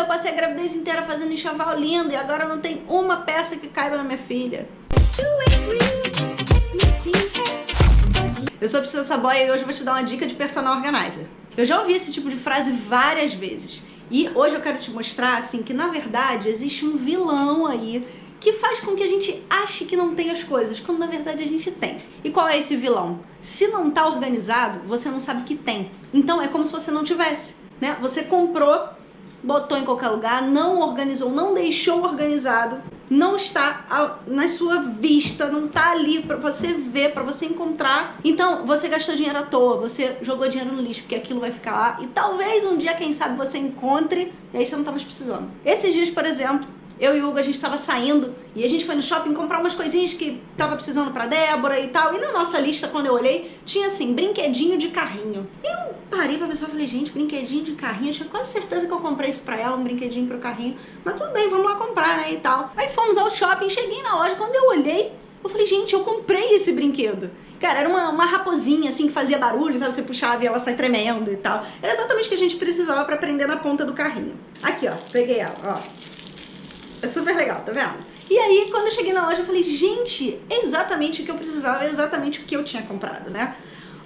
eu passei a gravidez inteira fazendo enxoval lindo e agora não tem uma peça que caiba na minha filha. Eu sou a Precisa Saboia e hoje eu vou te dar uma dica de personal organizer. Eu já ouvi esse tipo de frase várias vezes. E hoje eu quero te mostrar, assim, que na verdade existe um vilão aí que faz com que a gente ache que não tem as coisas, quando na verdade a gente tem. E qual é esse vilão? Se não tá organizado, você não sabe que tem. Então é como se você não tivesse, né? Você comprou, botou em qualquer lugar, não organizou, não deixou organizado, não está na sua vista, não está ali para você ver, para você encontrar. Então, você gastou dinheiro à toa, você jogou dinheiro no lixo, porque aquilo vai ficar lá e talvez um dia, quem sabe, você encontre e aí você não tá mais precisando. Esses dias, por exemplo, eu e o Hugo, a gente estava saindo e a gente foi no shopping comprar umas coisinhas que tava precisando pra Débora e tal. E na nossa lista, quando eu olhei, tinha assim, brinquedinho de carrinho. E eu parei pra pessoa e falei, gente, brinquedinho de carrinho. Eu tinha quase certeza que eu comprei isso pra ela, um brinquedinho pro carrinho. Mas tudo bem, vamos lá comprar, né, e tal. Aí fomos ao shopping, cheguei na loja, quando eu olhei, eu falei, gente, eu comprei esse brinquedo. Cara, era uma, uma raposinha, assim, que fazia barulho, sabe? Você puxava e ela sai tremendo e tal. Era exatamente o que a gente precisava pra prender na ponta do carrinho. Aqui, ó, peguei ela, ó. É super legal, tá vendo? E aí, quando eu cheguei na loja, eu falei, gente, é exatamente o que eu precisava, é exatamente o que eu tinha comprado, né?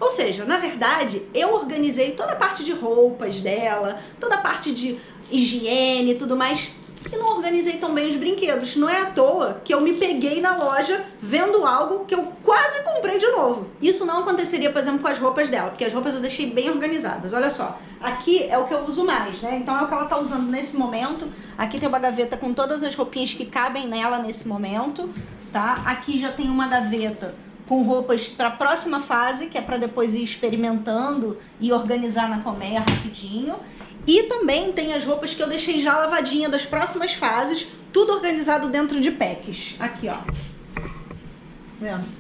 Ou seja, na verdade, eu organizei toda a parte de roupas dela, toda a parte de higiene e tudo mais, e não organizei tão bem os brinquedos. Não é à toa que eu me peguei na loja vendo algo que eu quase comprei de novo. Isso não aconteceria, por exemplo, com as roupas dela, porque as roupas eu deixei bem organizadas. Olha só, aqui é o que eu uso mais, né? Então é o que ela tá usando nesse momento. Aqui tem uma gaveta com todas as roupinhas que cabem nela nesse momento, tá? Aqui já tem uma gaveta com roupas para a próxima fase, que é para depois ir experimentando e organizar na colmeia rapidinho. E também tem as roupas que eu deixei já lavadinha das próximas fases, tudo organizado dentro de packs. Aqui, ó.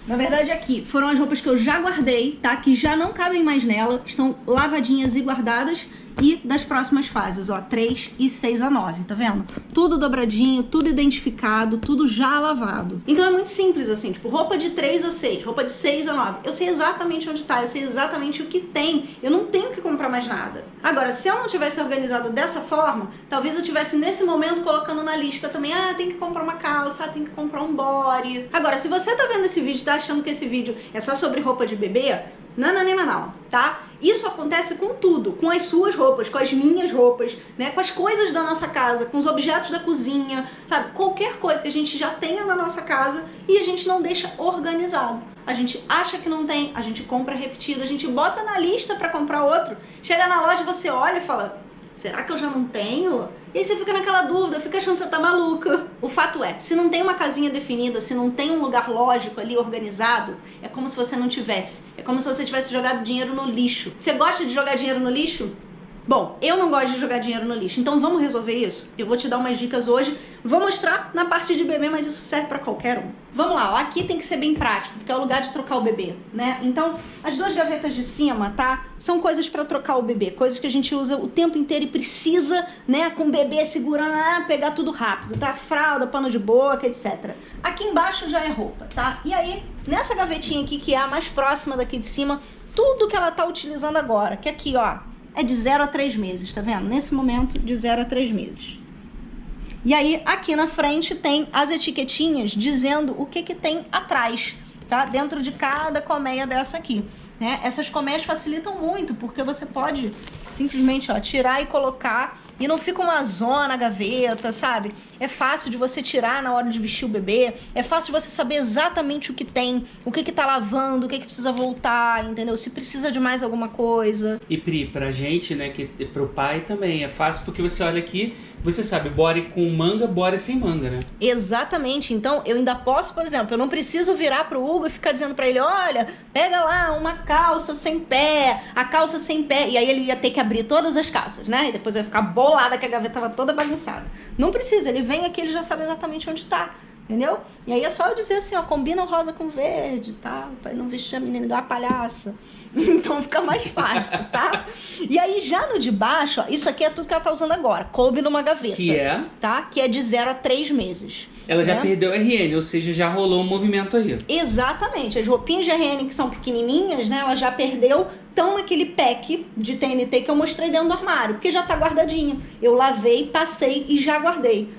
Na verdade, aqui foram as roupas que eu já guardei, tá? Que já não cabem mais nela, estão lavadinhas e guardadas e das próximas fases, ó, 3 e 6 a 9, tá vendo? Tudo dobradinho, tudo identificado, tudo já lavado. Então é muito simples assim, tipo, roupa de 3 a 6, roupa de 6 a 9. Eu sei exatamente onde tá, eu sei exatamente o que tem. Eu não tenho que comprar mais nada. Agora, se eu não tivesse organizado dessa forma, talvez eu tivesse nesse momento colocando na lista também, ah, tem que comprar uma calça, tem que comprar um body. Agora, se você tá vendo esse vídeo e tá achando que esse vídeo é só sobre roupa de bebê, não, não, não, não, tá? Isso acontece com tudo, com as suas roupas, com as minhas roupas, né? Com as coisas da nossa casa, com os objetos da cozinha, sabe? Qualquer coisa que a gente já tenha na nossa casa e a gente não deixa organizado. A gente acha que não tem, a gente compra repetido, a gente bota na lista para comprar outro. Chega na loja, você olha e fala, será que eu já não tenho? E aí você fica naquela dúvida, fica achando que você tá maluca. O fato é, se não tem uma casinha definida, se não tem um lugar lógico ali organizado, é como se você não tivesse. É como se você tivesse jogado dinheiro no lixo. Você gosta de jogar dinheiro no lixo? Bom, eu não gosto de jogar dinheiro no lixo, então vamos resolver isso? Eu vou te dar umas dicas hoje, vou mostrar na parte de bebê, mas isso serve para qualquer um. Vamos lá, ó, aqui tem que ser bem prático, porque é o lugar de trocar o bebê, né? Então, as duas gavetas de cima, tá? São coisas para trocar o bebê, coisas que a gente usa o tempo inteiro e precisa, né, com o bebê segurando, ah, pegar tudo rápido, tá? Fralda, pano de boca, etc. Aqui embaixo já é roupa, tá? E aí, nessa gavetinha aqui, que é a mais próxima daqui de cima, tudo que ela tá utilizando agora, que aqui, ó, é de 0 a 3 meses, tá vendo? Nesse momento, de 0 a 3 meses. E aí, aqui na frente tem as etiquetinhas dizendo o que que tem atrás, tá? Dentro de cada colmeia dessa aqui. Né? Essas colmeias facilitam muito, porque você pode simplesmente ó, tirar e colocar e não fica uma zona na gaveta, sabe? É fácil de você tirar na hora de vestir o bebê, é fácil de você saber exatamente o que tem, o que que tá lavando, o que que precisa voltar, entendeu? Se precisa de mais alguma coisa. E Pri, pra gente, né, que pro pai também é fácil porque você olha aqui, você sabe, bore com manga, bore sem manga, né? Exatamente. Então, eu ainda posso, por exemplo, eu não preciso virar pro Hugo e ficar dizendo para ele, olha, pega lá uma calça sem pé, a calça sem pé, e aí ele ia ter que abrir todas as calças, né? E depois ia ficar bolada que a gaveta tava toda bagunçada. Não precisa, ele vem aqui, ele já sabe exatamente onde tá. Entendeu? E aí é só eu dizer assim, ó, combina o rosa com verde, tá? Pra não vestir a menina igual uma palhaça. Então fica mais fácil, tá? E aí já no de baixo, ó, isso aqui é tudo que ela tá usando agora. Coube numa gaveta. Que é? Tá? Que é de 0 a 3 meses. Ela já né? perdeu RN, ou seja, já rolou um movimento aí. Exatamente. As roupinhas de RN que são pequenininhas, né? Ela já perdeu, estão naquele pack de TNT que eu mostrei dentro do armário, porque já tá guardadinha. Eu lavei, passei e já guardei.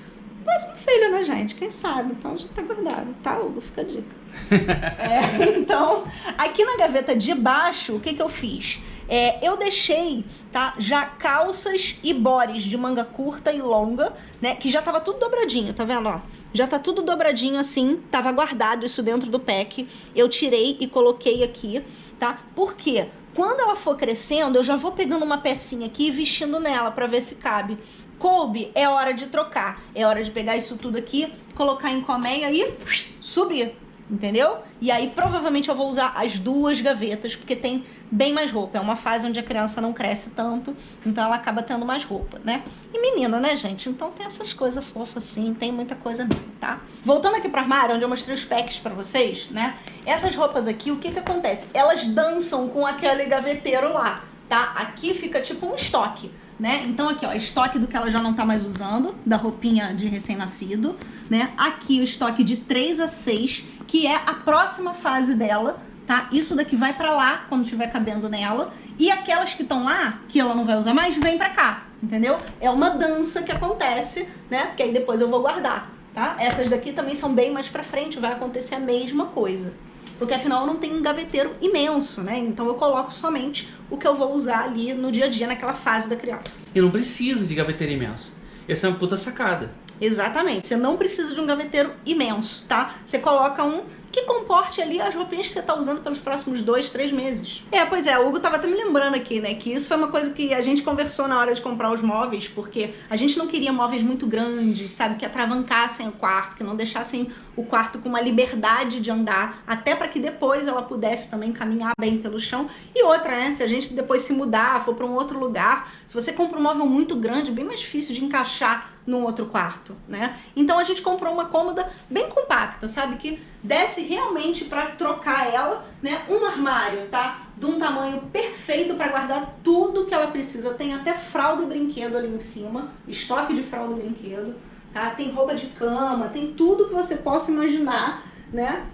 Próximo filho, né, gente? Quem sabe? Então já tá guardado, tá, Hugo? Fica a dica. É, então, aqui na gaveta de baixo, o que que eu fiz? É, eu deixei, tá, já calças e bores de manga curta e longa, né, que já tava tudo dobradinho, tá vendo, ó? Já tá tudo dobradinho assim, tava guardado isso dentro do pack. Eu tirei e coloquei aqui, tá? Por quê? Quando ela for crescendo, eu já vou pegando uma pecinha aqui e vestindo nela para ver se cabe. Coube, é hora de trocar. É hora de pegar isso tudo aqui, colocar em colmeia e subir entendeu? E aí provavelmente eu vou usar as duas gavetas, porque tem bem mais roupa. É uma fase onde a criança não cresce tanto, então ela acaba tendo mais roupa, né? E menina, né, gente? Então tem essas coisas fofas assim, tem muita coisa mesmo, tá? Voltando aqui pro armário, onde eu mostrei os packs pra vocês, né? Essas roupas aqui, o que que acontece? Elas dançam com aquele gaveteiro lá, tá? Aqui fica tipo um estoque né? Então aqui, ó, estoque do que ela já não tá mais usando, da roupinha de recém-nascido, né? Aqui o estoque de 3 a 6, que é a próxima fase dela, tá? Isso daqui vai para lá quando estiver cabendo nela, e aquelas que estão lá, que ela não vai usar mais, vem para cá, entendeu? É uma dança que acontece, né? Porque aí depois eu vou guardar, tá? Essas daqui também são bem mais para frente, vai acontecer a mesma coisa porque afinal eu não tenho um gaveteiro imenso, né? Então eu coloco somente o que eu vou usar ali no dia a dia, naquela fase da criança. E não precisa de gaveteiro imenso. Essa é uma puta sacada. Exatamente. Você não precisa de um gaveteiro imenso, tá? Você coloca um que comporte ali as roupinhas que você tá usando pelos próximos dois, três meses. É, pois é, o Hugo tava até me lembrando aqui, né, que isso foi uma coisa que a gente conversou na hora de comprar os móveis, porque a gente não queria móveis muito grandes, sabe, que atravancassem o quarto, que não deixassem o quarto com uma liberdade de andar, até para que depois ela pudesse também caminhar bem pelo chão. E outra, né, se a gente depois se mudar, for para um outro lugar, se você compra um móvel muito grande, bem mais difícil de encaixar num outro quarto, né? Então a gente comprou uma cômoda bem compacta, sabe? Que desse realmente para trocar ela, né? Um armário, tá? De um tamanho perfeito para guardar tudo que ela precisa. Tem até fralda e brinquedo ali em cima, estoque de fralda e brinquedo, tá? Tem roupa de cama, tem tudo que você possa imaginar, né?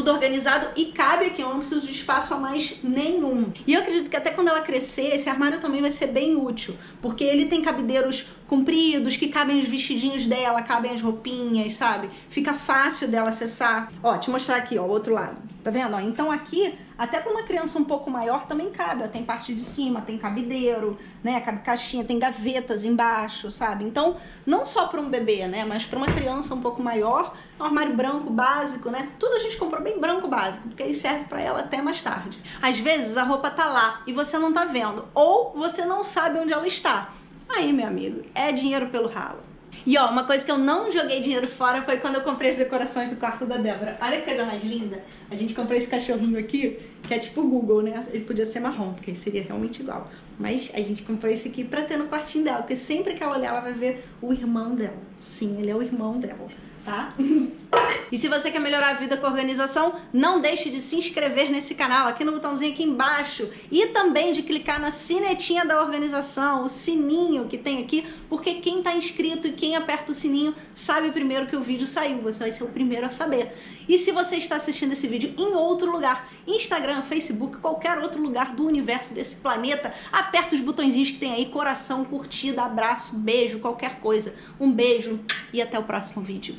Tudo organizado e cabe aqui, eu não preciso de espaço a mais nenhum. E eu acredito que até quando ela crescer, esse armário também vai ser bem útil, porque ele tem cabideiros compridos, que cabem os vestidinhos dela, cabem as roupinhas, sabe? Fica fácil dela acessar. Ó, te mostrar aqui, ó, o outro lado. Tá vendo? Ó, então aqui, até para uma criança um pouco maior também cabe. Ó, tem parte de cima, tem cabideiro, né? Cabe caixinha, tem gavetas embaixo, sabe? Então, não só para um bebê, né? Mas para uma criança um pouco maior, um armário branco básico, né? Tudo a gente comprou bem branco básico, porque aí serve para ela até mais tarde. Às vezes a roupa tá lá e você não tá vendo, ou você não sabe onde ela está. Aí, meu amigo, é dinheiro pelo ralo. E ó, uma coisa que eu não joguei dinheiro fora foi quando eu comprei as decorações do quarto da Débora. Olha que coisa mais linda. A gente comprou esse cachorrinho aqui, que é tipo Google, né? Ele podia ser marrom, porque seria realmente igual. Mas a gente comprou esse aqui pra ter no quartinho dela, porque sempre que ela olhar, ela vai ver o irmão dela. Sim, ele é o irmão dela tá? E se você quer melhorar a vida com a organização, não deixe de se inscrever nesse canal, aqui no botãozinho aqui embaixo, e também de clicar na sinetinha da organização, o sininho que tem aqui, porque quem está inscrito e quem aperta o sininho sabe primeiro que o vídeo saiu, você vai ser o primeiro a saber. E se você está assistindo esse vídeo em outro lugar, Instagram, Facebook, qualquer outro lugar do universo desse planeta, aperta os botõezinhos que tem aí, coração, curtida, abraço, beijo, qualquer coisa. Um beijo e até o próximo vídeo.